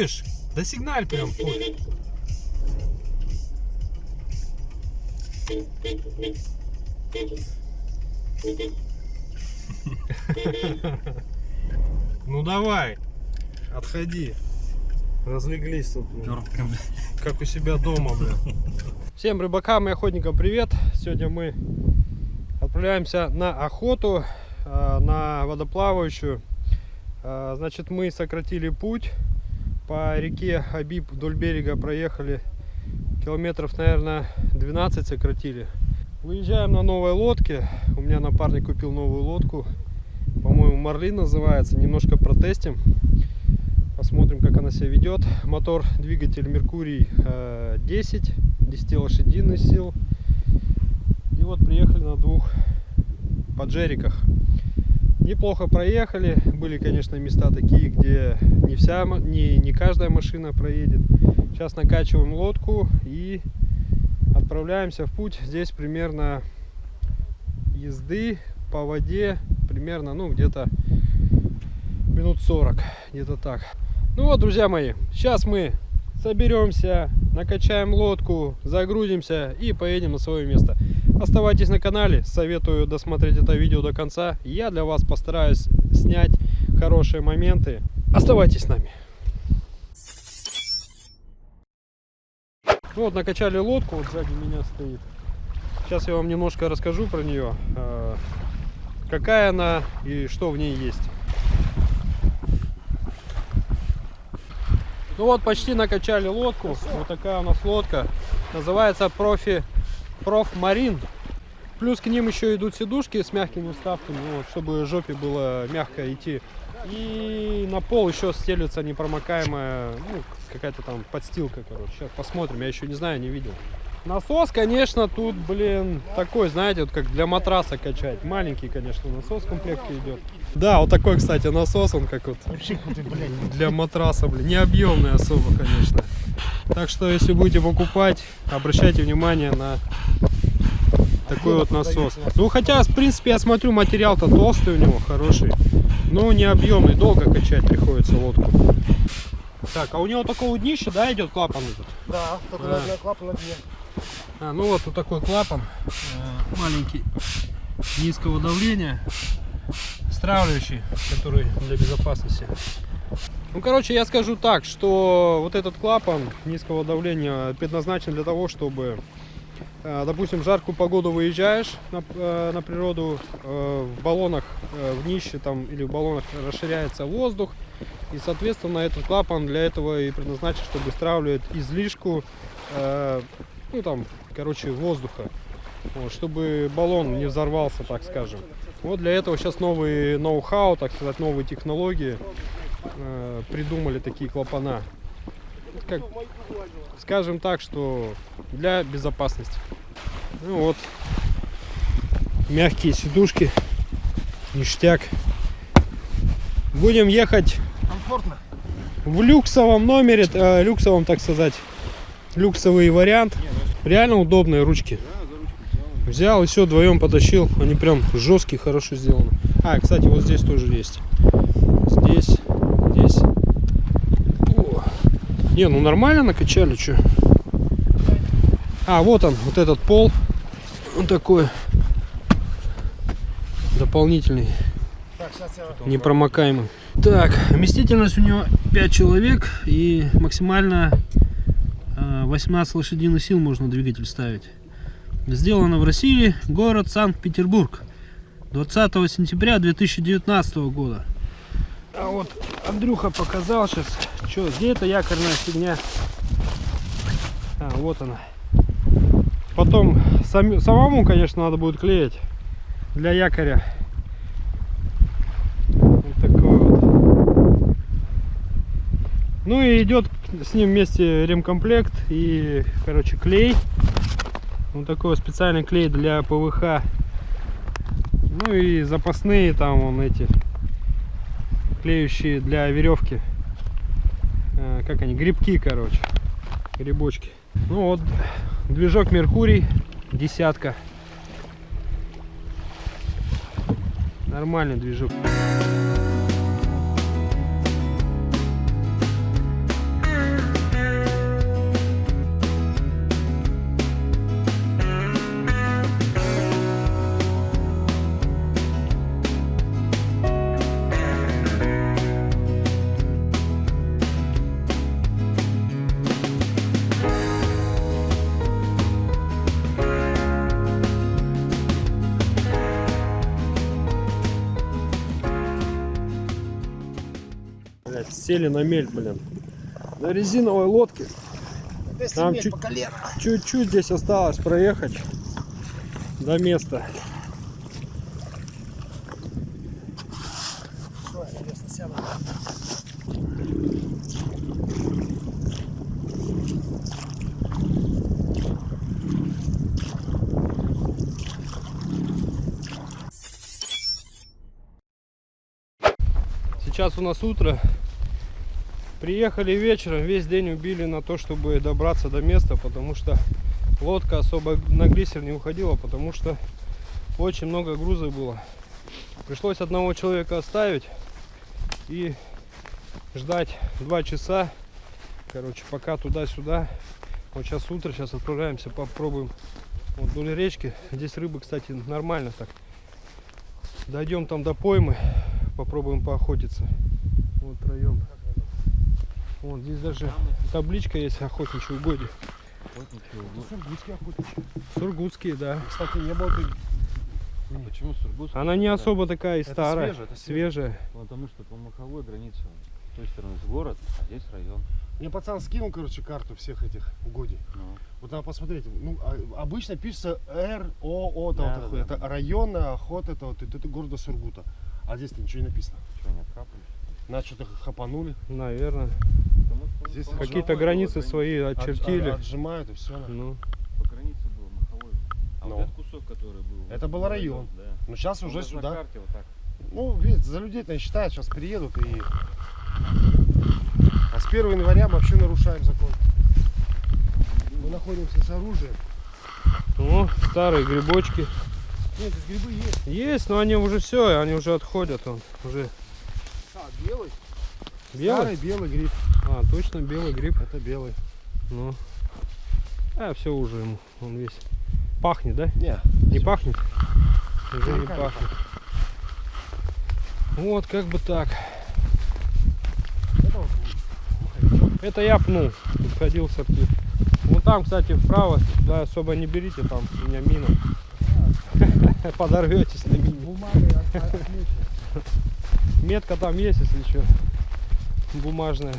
Кыш, да сигналь прям. пофиг. Ну давай, отходи. Разлеглись тут. блин. Как у себя дома, блин. Всем рыбакам и охотникам привет. Сегодня мы отправляемся на охоту, э, на водоплавающую. Э, Значит, мы сократили путь по реке Абиб вдоль берега проехали километров, наверное, 12 сократили. Выезжаем на новой лодке. У меня напарник купил новую лодку. По-моему, Марлин называется. Немножко протестим. Посмотрим, как она себя ведет. Мотор, двигатель Меркурий э, 10, 10 лошадиных сил. И вот приехали на двух поджериках. Неплохо проехали. Были, конечно, места такие, где вся, не, не каждая машина проедет. Сейчас накачиваем лодку и отправляемся в путь. Здесь примерно езды по воде примерно, ну, где-то минут 40, где-то так. Ну вот, друзья мои, сейчас мы соберемся, накачаем лодку, загрузимся и поедем на свое место. Оставайтесь на канале, советую досмотреть это видео до конца. Я для вас постараюсь снять хорошие моменты. Оставайтесь с нами. Ну вот, накачали лодку, вот сзади меня стоит. Сейчас я вам немножко расскажу про нее, э, какая она и что в ней есть. Ну вот, почти накачали лодку. Вот такая у нас лодка. Называется профи проф марин. Плюс к ним еще идут сидушки с мягкими вставками, вот, чтобы жопе было мягко идти. И на пол еще стелится непромокаемая, ну, какая-то там подстилка, короче. Сейчас посмотрим, я еще не знаю, не видел. Насос, конечно, тут, блин, такой, знаете, вот как для матраса качать. Маленький, конечно, насос в комплекте идет. Да, вот такой, кстати, насос, он как вот для матраса, блин, не объемный особо, конечно. Так что, если будете покупать, обращайте внимание на такой вот насос. Ну, хотя, в принципе, я смотрю, материал-то толстый у него, хороший. Но не объемный, долго качать приходится лодку. Так, а у него такого днища, да, идет клапан этот? Да, только Да. на клапан на дне. А, ну вот, вот такой клапан, э, маленький, низкого давления, стравливающий, который для безопасности. Ну, короче, я скажу так, что вот этот клапан низкого давления предназначен для того, чтобы, допустим, в жаркую погоду выезжаешь на, э, на природу, э, в баллонах, э, в днище там или в баллонах расширяется воздух, и, соответственно, этот клапан для этого и предназначен, чтобы стравливать излишку, э, ну там, короче, воздуха, вот, чтобы баллон не взорвался, так скажем. Вот для этого сейчас новый ноу-хау, так сказать, новые технологии э, придумали такие клапана. Как, скажем так, что для безопасности. Ну вот, мягкие сидушки, ништяк. Будем ехать Комфортно. в люксовом номере, э, люксовом, так сказать, люксовый вариант. Реально удобные ручки. Взял и все, вдвоем потащил. Они прям жесткие, хорошо сделаны. А, кстати, вот здесь тоже есть. Здесь, здесь. О. Не, ну нормально накачали, что. А, вот он, вот этот пол. Он такой дополнительный непромокаемый. Так, вместительность у него 5 человек и максимально э, 18 лошадиных сил можно двигатель ставить. Сделано в России, город Санкт-Петербург. 20 сентября 2019 года. А вот Андрюха показал сейчас, что где эта якорная фигня. А, вот она. Потом сами- самому, конечно, надо будет клеить для якоря. Вот такой вот. Ну и идет с ним вместе ремкомплект и, короче, клей. Вот такой вот специальный клей для ПВХ. Ну и запасные там вон эти клеющие для веревки. Э, Как они? Грибки, короче. Грибочки. Ну вот, движок Меркурий, десятка. Нормальный движок. Сели на мель, блин. На резиновой лодке. Там. Чуть-чуть здесь осталось проехать до места. Сейчас у нас утро. Приехали вечером, весь день убили на то, чтобы добраться до места, потому что лодка особо на глиссер не уходила, потому что очень много груза было. Пришлось одного человека оставить и ждать два часа. Короче, пока туда-сюда. Вот сейчас утро, сейчас отправляемся, попробуем вот вдоль речки. Здесь рыбы, кстати, нормально так. Дойдем там до поймы, попробуем поохотиться. Вот втроем. Вот здесь даже табличка есть охотничьи угодья. Сургутский охотничий. Сургутские, да. Кстати, не был ты. А почему Сургут? Она не особо такая и Это старая. свежая, это свежая. Потому что по маховой границе с той стороны город, а здесь район. Мне пацан скинул, короче, карту всех этих угодий. Ну, Вот надо посмотреть. Ну, а- обычно пишется Р, О, О, там Да, вот да, это районная охота, это вот это города Сургута. А здесь-то ничего не написано. что, не откапываешь? Нас что-то хапанули. Наверное. Здесь Какие-то границы было свои От- очертили. от- отжимают и все. Ну, По границе был маховой. А Ну. вот этот кусок, который был. Это был район. Да. Но сейчас Он уже даже на сюда. карте вот так. Ну, видите, за людей-то не считают, сейчас приедут и... А с 1 января мы вообще нарушаем закон. Мы находимся с оружием. ну, старые грибочки. Нет, здесь грибы есть. Есть, но они уже все, они уже отходят. Он уже А, белый? белый. Старый белый гриб. А, точно белый гриб. Это белый. Ну. А, все уже ему. Он весь. Пахнет, да? Не, Не пахнет? Уже не пахнет. Вот, как бы так. это я пнул. Ходил сорти. Вон там, кстати, вправо. Да, особо не берите, там у меня мина. Подорветесь на мине. Бумагой от- от- отмечено. Метка там есть, если что. Бумажная.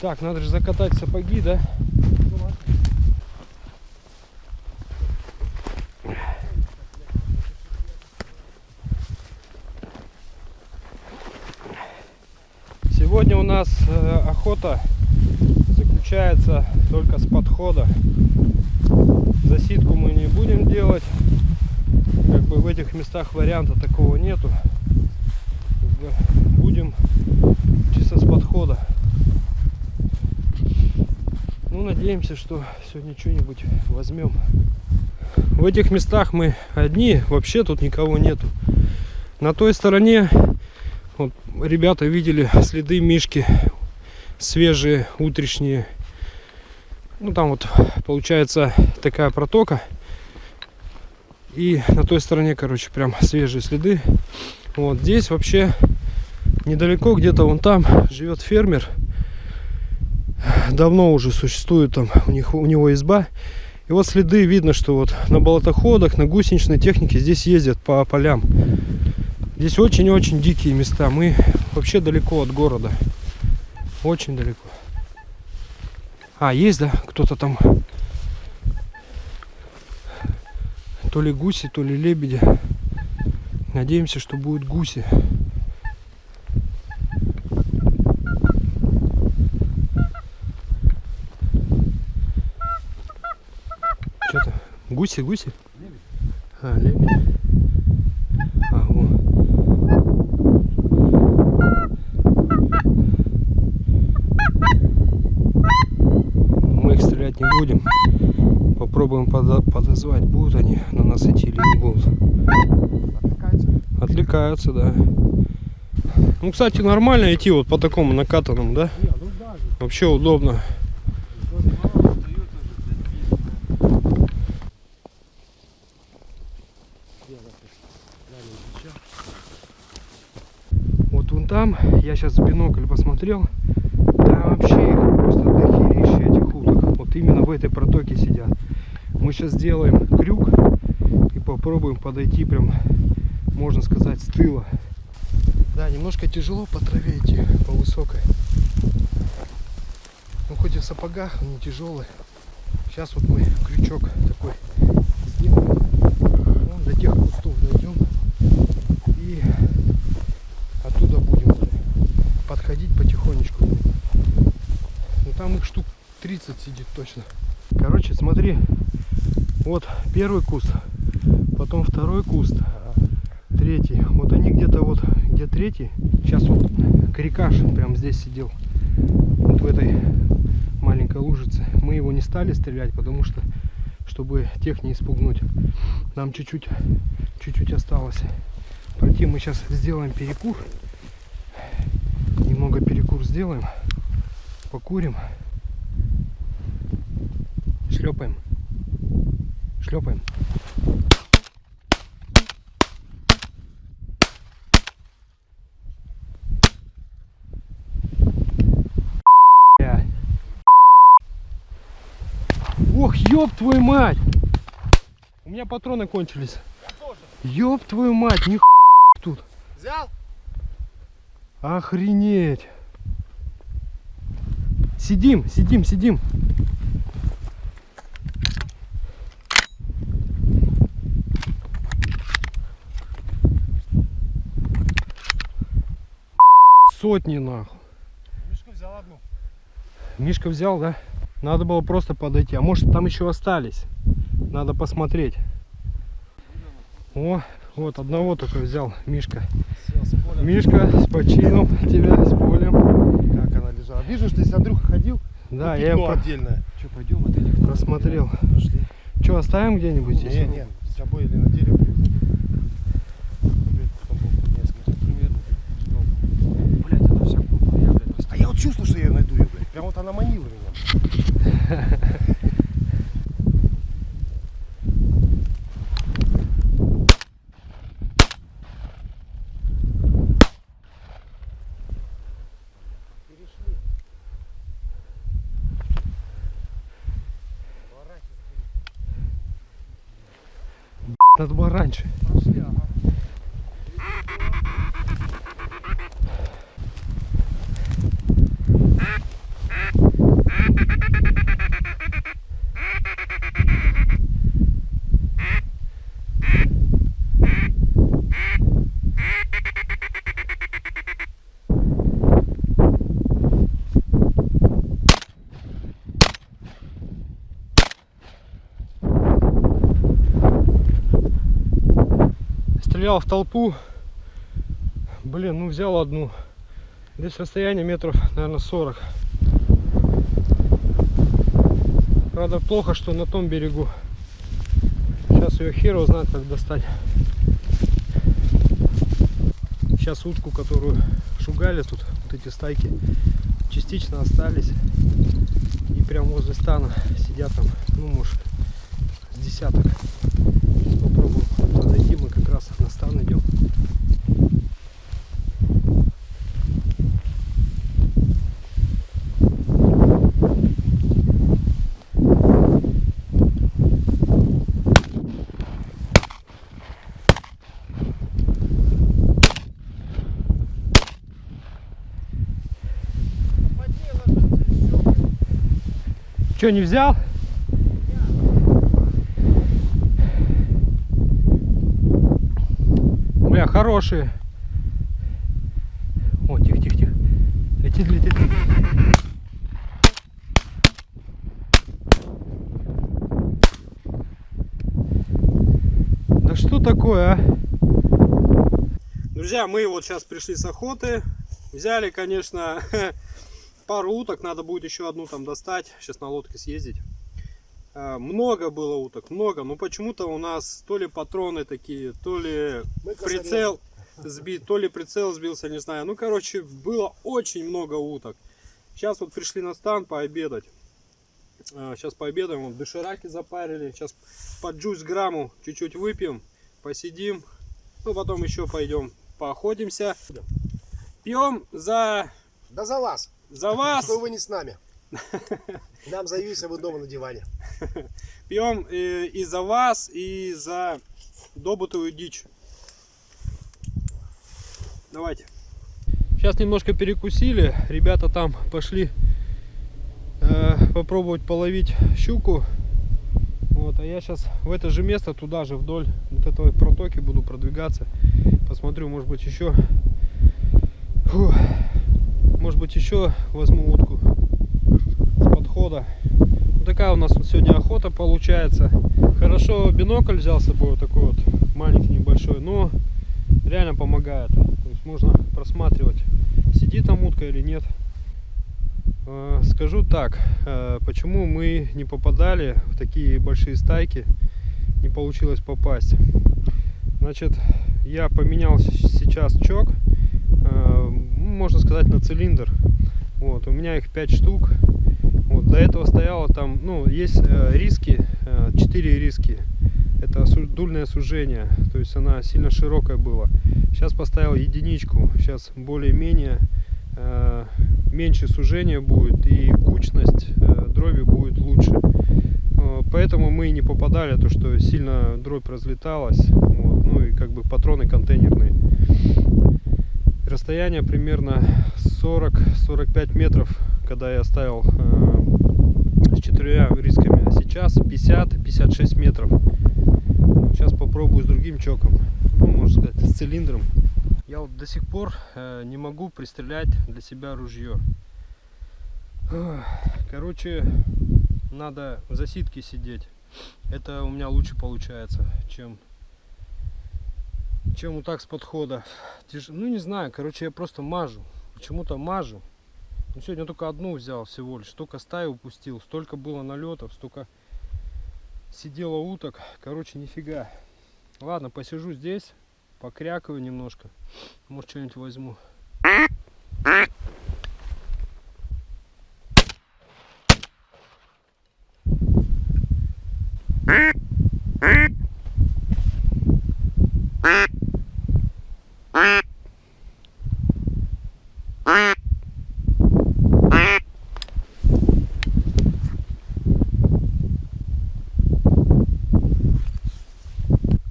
Так, надо же закатать сапоги, да? Сегодня у нас э, охота заключается только с подхода. Засидку мы не будем делать. Бы в этих местах варианта такого нету. Будем чисто с подхода. Ну, надеемся, что сегодня что-нибудь возьмем. В этих местах мы одни, вообще тут никого нету. На той стороне вот ребята видели следы мишки свежие, утренние. Ну там вот получается такая протока. И на той стороне, короче, прям свежие следы. Вот здесь вообще недалеко, где-то вон там живет фермер. Давно уже существует там у, них, у него изба. И вот следы видно, что вот на болотоходах, на гусеничной технике здесь ездят по полям. Здесь очень-очень дикие места. Мы вообще далеко от города. Очень далеко. А, есть, да? Кто-то там. То ли гуси, то ли лебеди. Надеемся, что будут гуси. Что-то. Гуси, гуси? А, лебедь. А, во. Мы их стрелять не будем. Попробуем подозвать, будут они на нас идти или не будут. Отвлекается. Отвлекаются, да. Ну, кстати, нормально идти вот по такому накатанному, да? Вообще удобно. Вот вон там, я сейчас в бинокль посмотрел, там вообще их просто дохерища этих уток. Вот именно в этой протоке сидят. Мы сейчас сделаем крюк и попробуем подойти прям, можно сказать, с тыла. Да, немножко тяжело по траве идти, по высокой. Ну хоть и в сапогах, он не тяжелый. Сейчас вот мы крючок такой сделаем. Вон до тех кустов дойдем. И оттуда будем подходить потихонечку. Ну там их штук 30 сидит точно. Короче, смотри. Вот первый куст, потом второй куст, третий. Вот они где-то вот, где третий. Сейчас вот крикаш прям здесь сидел. Вот в этой маленькой лужице. Мы его не стали стрелять, потому что, чтобы тех не испугнуть, нам чуть-чуть, чуть-чуть осталось. Пройти мы сейчас сделаем перекур. Немного перекур сделаем. Покурим. Шлепаем. Шлепаем. Ох, ёб твою мать! У меня патроны кончились. Ёб твою мать, ни тут. Взял? Охренеть. Сидим, сидим, сидим. Сотни нахуй. Мишка взял одну. Мишка взял, да? Надо было просто подойти. А может там еще остались? Надо посмотреть. О, вот одного только взял Мишка. Все, с. Мишка, с почином тебя, с полем. Как она лежала. Вижу, что если Андрюха ходил, Да, я пятно про- отдельное. Что, пойдем отелик? просмотрел. Пошли. Что, оставим где-нибудь здесь? Не, не, с собой или на дерево привезли. Потом будут несколько. Примерно. Блять, она вся купа, я, блядь, А я вот чувствую, что я найду ее, блядь. Прям вот она манила меня. Надо было раньше. Прошли, ага. Стрелял в толпу. Блин, ну взял одну. Здесь расстояние метров, наверное, 40. Правда, плохо, что на том берегу. Сейчас ее хер знает, как достать. Сейчас утку, которую шугали тут, вот эти стайки, частично остались. И прям возле стана сидят там, ну, может, с десяток. Сейчас попробуем подойти, мы как раз на стан идем. Позднее ложится и всё. Че, не взял? Бля, хорошие. О, тихо, тихо, тихо. Летит, летит. Да что такое, а? Друзья, мы вот сейчас пришли с охоты. Взяли, конечно, пару уток. Надо будет еще одну там достать. Сейчас на лодке съездить. А, Много было уток, много. Но почему-то у нас то ли патроны такие, то ли Мы косарем. прицел сбит, то ли прицел сбился, не знаю. Ну, короче, было очень много уток. Сейчас вот пришли на стан пообедать. Сейчас пообедаем, вот дошираки запарили. Сейчас по джуз грамму чуть-чуть выпьем, посидим. Ну, потом еще пойдем поохотимся. Пьем за, Да за вас. За вас. Что вы не с нами. Нам заявись, а вы дома на диване. Пьем э, и за вас, и за добытую дичь. Давайте. Сейчас немножко перекусили. Ребята там пошли э, попробовать половить щуку. Вот, а я сейчас в это же место, туда же, вдоль вот этого протоки буду продвигаться. Посмотрю, может быть, еще... Фу, может быть, еще возьму утку с подхода. Вот такая у нас вот сегодня охота получается. Хорошо бинокль взял с собой, вот такой вот маленький, небольшой, но реально помогает. То есть можно просматривать, сидит там утка или нет. Э, Скажу так, э, почему мы не попадали в такие большие стайки, не получилось попасть. Значит, я поменял сейчас чок, можно сказать, на цилиндр. Вот, у меня их 5 штук. Вот, до этого стояло там, ну, есть э, риски, 4 риски. Это дульное сужение, то есть она сильно широкая была. Сейчас поставил единичку, сейчас более-менее э, меньше сужения будет и кучность э, дроби будет лучше. Э, Поэтому мы и не попадали, то что сильно дробь разлеталась. Вот, ну и как бы патроны контейнерные. Расстояние примерно 40-45 метров, когда я ставил э, с четырьмя рисками. А сейчас 50-56 метров. Сейчас попробую с другим чоком. Ну, можно сказать, с цилиндром. Я вот до сих пор э, не могу пристрелять для себя ружье. Короче, надо в засидке сидеть. Это у меня лучше получается, чем чем вот так с подхода. Ну не знаю, короче, я просто мажу. Почему-то мажу. Ну, сегодня только одну взял всего лишь. Столько стаи упустил, столько было налетов, столько сидело уток. Короче, нифига. Ладно, посижу здесь, покрякаю немножко. Может, что-нибудь возьму.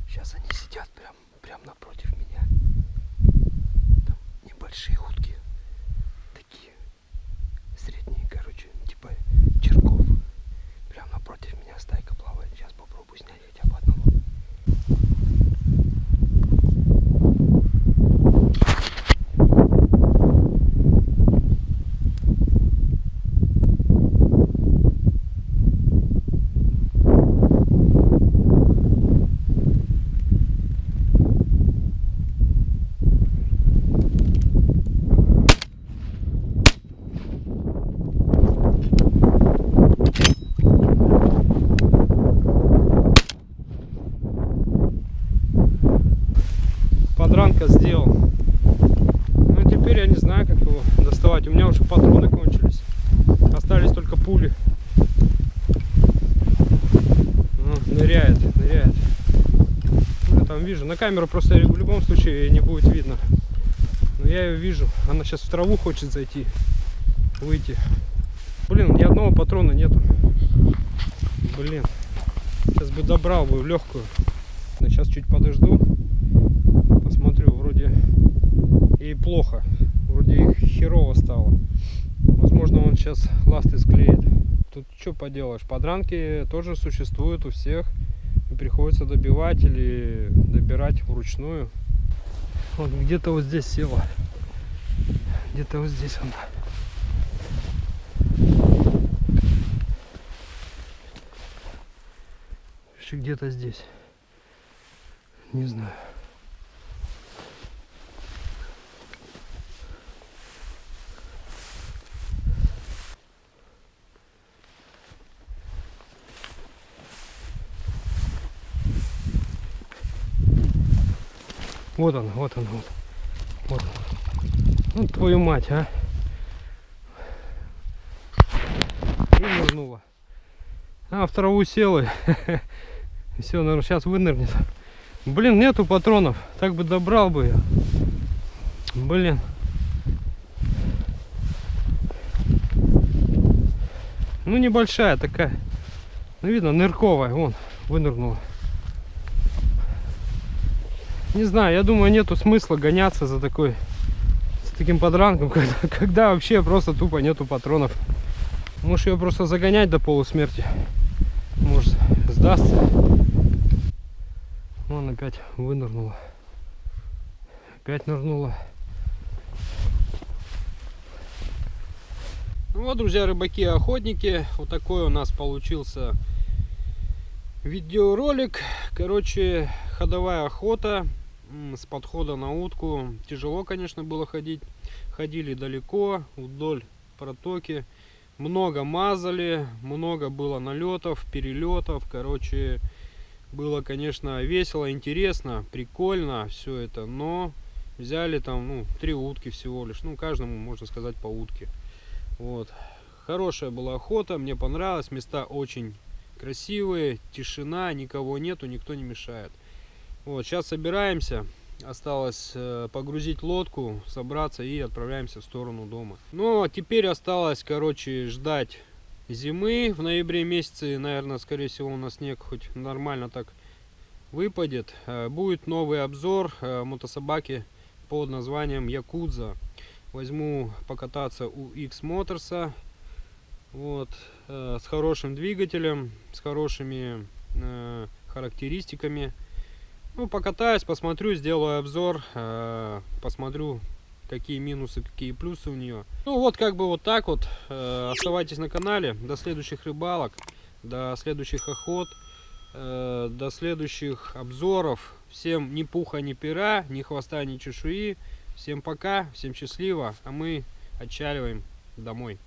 Сейчас они сидят прям, прям напротив меня. Там небольшие утки. Такие средние, короче, типа черков. Прям напротив меня стайка плавает. Сейчас попробую снять хотя бы одного. Подранка сделал. Ну теперь я не знаю, как его доставать. У меня уже патроны кончились. Остались только пули. Ну, ныряет, ныряет. Ну, я там вижу. На камеру просто в любом случае не будет видно. Но я ее вижу. Она сейчас в траву хочет зайти. Выйти. Блин, ни одного патрона нету. Блин. Сейчас бы добрал бы в легкую. Сейчас чуть подожду. Посмотрю, вроде и плохо. Вроде херово стало. Возможно, он сейчас ласты склеит. Тут что поделаешь, подранки тоже существуют у всех. Приходится добивать или добирать вручную. Вот где-то вот здесь села. Где-то вот здесь он. Еще где-то здесь. Не знаю. Вот он, вот он, вот. Вот. Ну твою мать, а. И нырнула. А, в траву села. Все, наверное, сейчас вынырнет. Блин, нету патронов. Так бы добрал бы я. Блин. Ну, небольшая такая. Ну, видно, нырковая. Вон, вынырнула. Не знаю, я думаю, нету смысла гоняться за такой таким подранком, когда, когда вообще просто тупо нету патронов. Можешь ее просто загонять до полусмерти. Может сдастся. Вон опять вынырнула. Опять нырнула. Ну вот, друзья, рыбаки охотники. Вот такой у нас получился видеоролик. Короче, ходовая охота с подхода на утку. Тяжело, конечно, было ходить. Ходили далеко, вдоль протоки. Много мазали, много было налетов, перелетов. Короче, было, конечно, весело, интересно, прикольно все это. Но взяли там, ну, три утки всего лишь. Ну, каждому, можно сказать, по утке. Вот. Хорошая была охота, мне понравилось. Места очень красивые, тишина, никого нету, никто не мешает. Вот, сейчас собираемся. Осталось э, погрузить лодку, собраться и отправляемся в сторону дома. Ну, а теперь осталось, короче, ждать зимы. В ноябре месяце, наверное, скорее всего, у нас снег хоть нормально так выпадет. Э, будет новый обзор э, мотособаки под названием Якудза возьму покататься у X Motors вот с хорошим двигателем с хорошими характеристиками ну покатаюсь посмотрю сделаю обзор э, посмотрю какие минусы какие плюсы у нее ну вот как бы вот так вот э, оставайтесь на канале. До следующих рыбалок до следующих охот э, до следующих обзоров. Всем ни пуха ни пера ни хвоста ни чешуи. Всем пока, всем счастливо, а мы отчаливаем домой.